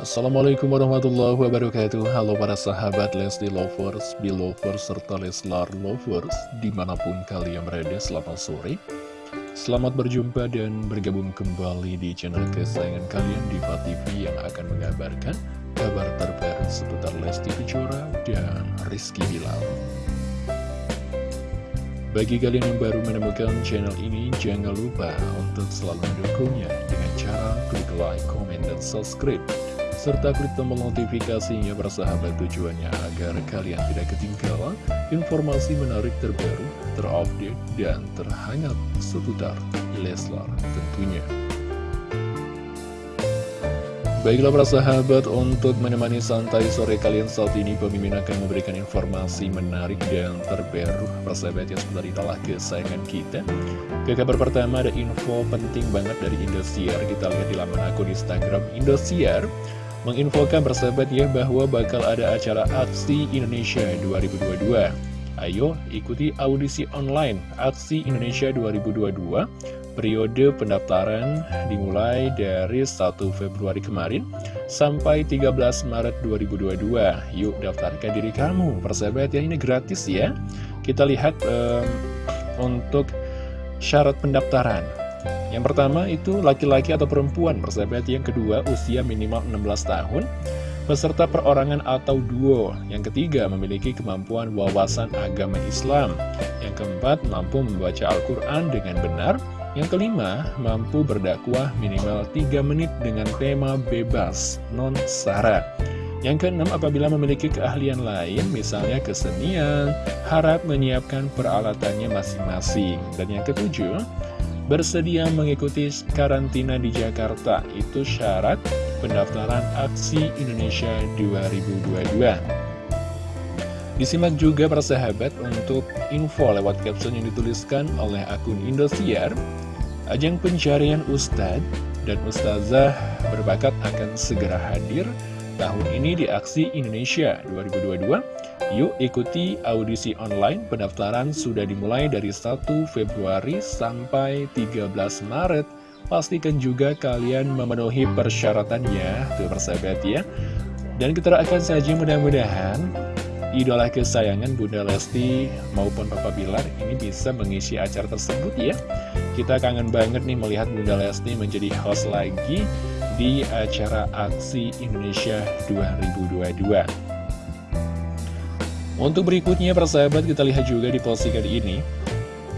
Assalamualaikum warahmatullahi wabarakatuh. Halo para sahabat Lesti Lovers, Belovers, serta Leslar Lovers Di mana pun kalian berada, selamat sore. Selamat berjumpa dan bergabung kembali di channel kesayangan kalian Diva TV yang akan mengabarkan kabar terbaru seputar Lesti Kejora dan Rizky Bilal. Bagi kalian yang baru menemukan channel ini, jangan lupa untuk selalu mendukungnya dengan cara klik like, comment, dan subscribe serta klik tombol notifikasinya bersahabat tujuannya agar kalian tidak ketinggalan informasi menarik terbaru, terupdate, dan terhangat seputar Leslar tentunya. Baiklah para sahabat, untuk menemani santai sore kalian saat ini Pemimpin akan memberikan informasi menarik dan terbaru. Persahabat yang sebentar itulah kesayangan kita. Ke kabar pertama ada info penting banget dari Indosiar. Kita lihat di laman akun Instagram Indosiar menginfokan persahabat ya bahwa bakal ada acara Aksi Indonesia 2022. Ayo ikuti audisi online Aksi Indonesia 2022 Periode pendaftaran dimulai dari 1 Februari kemarin sampai 13 Maret 2022 Yuk daftarkan diri kamu. Persahabat ya ini gratis ya. Kita lihat um, untuk syarat pendaftaran yang pertama itu laki-laki atau perempuan persahabat. Yang kedua usia minimal 16 tahun Peserta perorangan atau duo. Yang ketiga memiliki kemampuan wawasan agama Islam. Yang keempat mampu membaca Al-Quran dengan benar. Yang kelima mampu berdakwah minimal 3 menit dengan tema bebas non-sara. Yang keenam, apabila memiliki keahlian lain, misalnya kesenian, harap menyiapkan peralatannya masing-masing. Dan yang ketujuh, bersedia mengikuti karantina di Jakarta. Itu syarat pendaftaran Aksi Indonesia 2022. Disimak juga para sahabat untuk info lewat caption yang dituliskan oleh akun Indosiar. Ajang pencarian Ustadz dan Ustazah berbakat akan segera hadir tahun ini di Aksi Indonesia 2022 Yuk ikuti audisi online. Pendaftaran sudah dimulai dari 1 Februari sampai 13 Maret. Pastikan juga kalian memenuhi persyaratannya Tuh persahabat ya. Dan kita akan saja mudah-mudahan Idola kesayangan Bunda Lesti maupun Papa Bilar ini bisa mengisi acara tersebut ya. Kita kangen banget nih melihat Bunda Lesti menjadi host lagi di acara Aksi Indonesia 2022 untuk berikutnya persahabat kita lihat juga di postingan ini.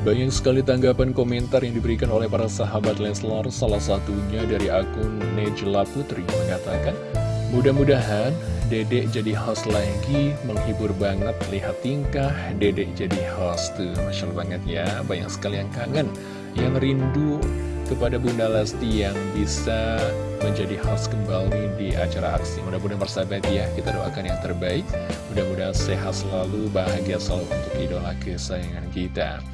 Banyak sekali tanggapan komentar yang diberikan oleh para sahabat Leslar. Salah satunya dari akun Nejla Putri mengatakan Mudah-mudahan Dedek jadi host lagi menghibur banget lihat tingkah Dedek jadi host. Tuh Masya banget ya. Banyak sekali yang kangen yang rindu kepada Bunda Lesti yang bisa menjadi host kembali di acara aksi. Mudah-mudahan persahabat ya, kita doakan yang terbaik. Mudah-mudahan sehat selalu, bahagia selalu untuk idola kesayangan kita.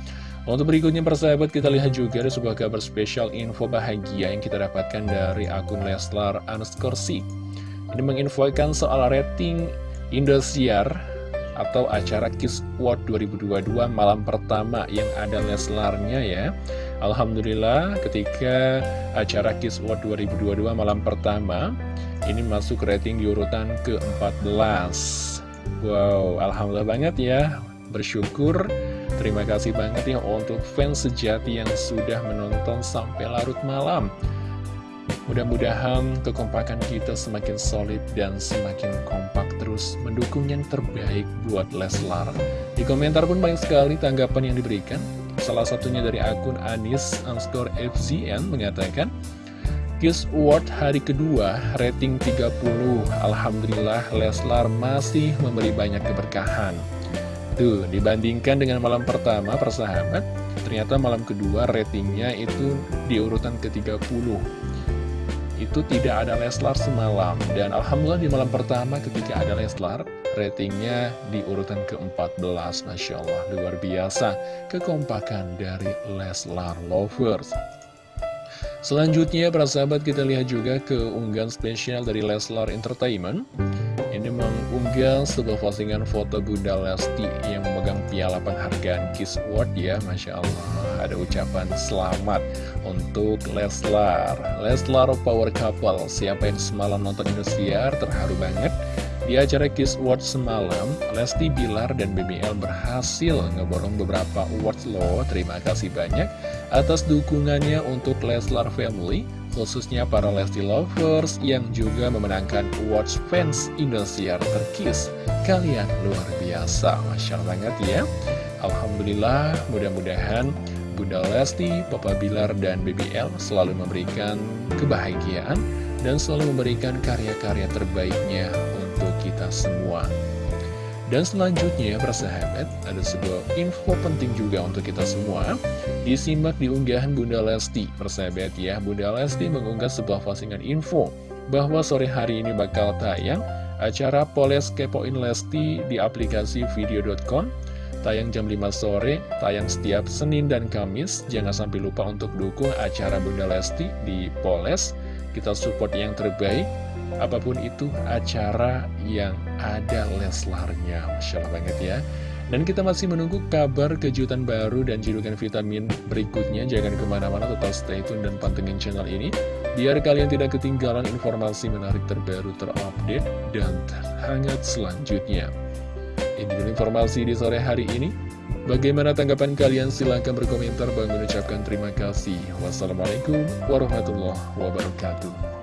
Untuk berikutnya persahabat kita lihat juga ada sebuah kabar spesial info bahagia yang kita dapatkan dari akun Leslar Anskorsi. Ini menginfokan soal rating Indosiar atau acara Kiss World 2022 malam pertama yang ada Leslarnya ya. Alhamdulillah ketika acara Kiss World 2022 malam pertama ini masuk rating di urutan ke-14 Wow, Alhamdulillah banget ya. Bersyukur, terima kasih banget ya untuk fans sejati yang sudah menonton sampai larut malam. Mudah-mudahan kekompakan kita semakin solid dan semakin kompak terus mendukung yang terbaik buat Leslar. Di komentar pun banyak sekali tanggapan yang diberikan Salah satunya dari akun Anis underscore FZN mengatakan Kiss Award hari kedua rating 30 Alhamdulillah Leslar masih memberi banyak keberkahan. Tuh dibandingkan dengan malam pertama persahabat Ternyata malam kedua ratingnya itu di urutan ke-30 Itu tidak ada Leslar semalam. Dan Alhamdulillah di malam pertama ketika ada Leslar ratingnya di urutan ke-14 Masya Allah luar biasa. Kekompakan dari Leslar Lovers. Selanjutnya para sahabat kita lihat juga keunggahan spesial dari Leslar Entertainment. Ini mengunggah sebuah postingan foto Bunda Lesti yang memegang piala penghargaan Kiss Award ya. Masya Allah ada ucapan selamat untuk Leslar. Leslar Power Couple siapa yang semalam nonton Indosiar terharu banget di acara Kiss Award semalam, Lesti Bilar dan BBL berhasil ngeborong beberapa awards loh. Terima kasih banyak atas dukungannya untuk Leslar Family, khususnya para Lesti Lovers yang juga memenangkan awards fans Indosiar terkis. Kalian luar biasa, Masya Allah banget ya. Alhamdulillah, mudah-mudahan Bunda Lesti, Papa Bilar, dan BBL selalu memberikan kebahagiaan dan selalu memberikan karya-karya terbaiknya kita semua. Dan selanjutnya, persahabat, ada sebuah info penting juga untuk kita semua. Disimak di unggahan Bunda Lesti, persahabat ya. Bunda Lesti mengunggah sebuah postingan info bahwa sore hari ini bakal tayang acara Poles Kepoin Lesti di aplikasi video.com. Tayang jam 5 sore, tayang setiap Senin dan Kamis. Jangan sampai lupa untuk dukung acara Bunda Lesti di Poles. Kita support yang terbaik apa pun itu acara yang ada Leslarnya Masya Allah banget ya dan kita masih menunggu kabar kejutan baru dan julukan vitamin berikutnya Jangan ke mana-mana tetap stay tune dan pantengin channel ini Biar kalian tidak ketinggalan informasi menarik terbaru terupdate dan terhangat selanjutnya Ini informasi di sore hari ini Bagaimana tanggapan kalian? Silahkan berkomentar. Bang mengucapkan terima kasih. Wassalamualaikum warahmatullahi wabarakatuh.